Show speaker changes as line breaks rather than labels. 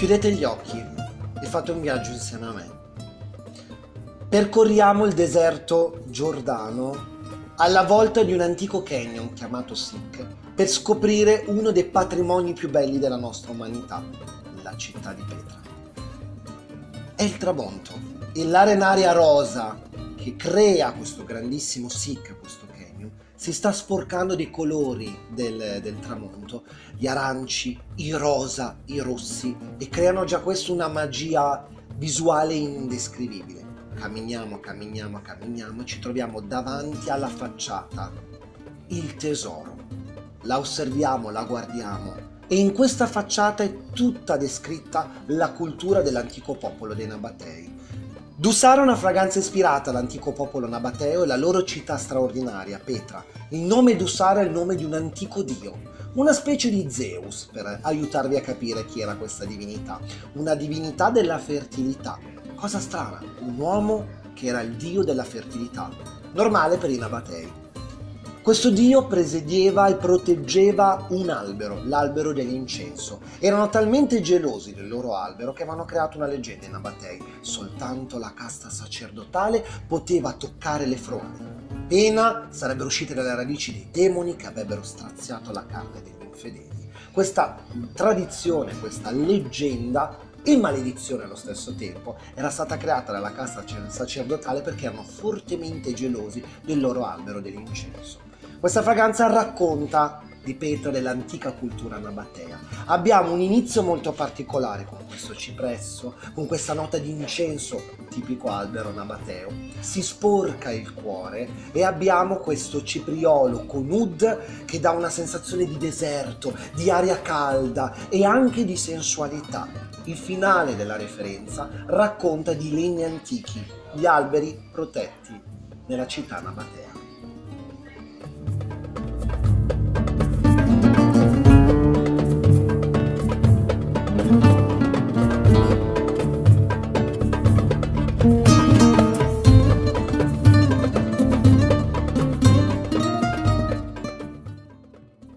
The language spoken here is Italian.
Chiudete gli occhi e fate un viaggio insieme a me. Percorriamo il deserto giordano alla volta di un antico canyon chiamato Sikh per scoprire uno dei patrimoni più belli della nostra umanità, la città di Petra. È il tramonto e l'arenaria rosa che crea questo grandissimo Sikh, questo si sta sporcando dei colori del, del, tramonto, gli aranci, i rosa, i rossi, e creano già questo una magia visuale indescrivibile. Camminiamo, camminiamo, camminiamo e ci troviamo davanti alla facciata il tesoro. La osserviamo, la guardiamo e in questa facciata è tutta descritta la cultura dell'antico popolo dei Nabatei Dussara è una fragranza ispirata all'antico popolo nabateo e alla loro città straordinaria, Petra. Il nome Dussara è il nome di un antico dio, una specie di Zeus per aiutarvi a capire chi era questa divinità. Una divinità della fertilità. Cosa strana, un uomo che era il dio della fertilità, normale per i nabatei. Questo dio presidieva e proteggeva un albero, l'albero dell'incenso. Erano talmente gelosi del loro albero che avevano creato una leggenda in Abatei. Soltanto la casta sacerdotale poteva toccare le fronde. Pena sarebbero uscite dalle radici dei demoni che avrebbero straziato la carne degli infedeli. Questa tradizione, questa leggenda e maledizione allo stesso tempo era stata creata dalla casta sacerdotale perché erano fortemente gelosi del loro albero dell'incenso. Questa fragranza racconta di Petra dell'antica cultura nabatea. Abbiamo un inizio molto particolare con questo cipresso, con questa nota di incenso, tipico albero nabateo. Si sporca il cuore e abbiamo questo cipriolo con oud che dà una sensazione di deserto, di aria calda e anche di sensualità. Il finale della referenza racconta di legni antichi, gli alberi protetti nella città nabatea.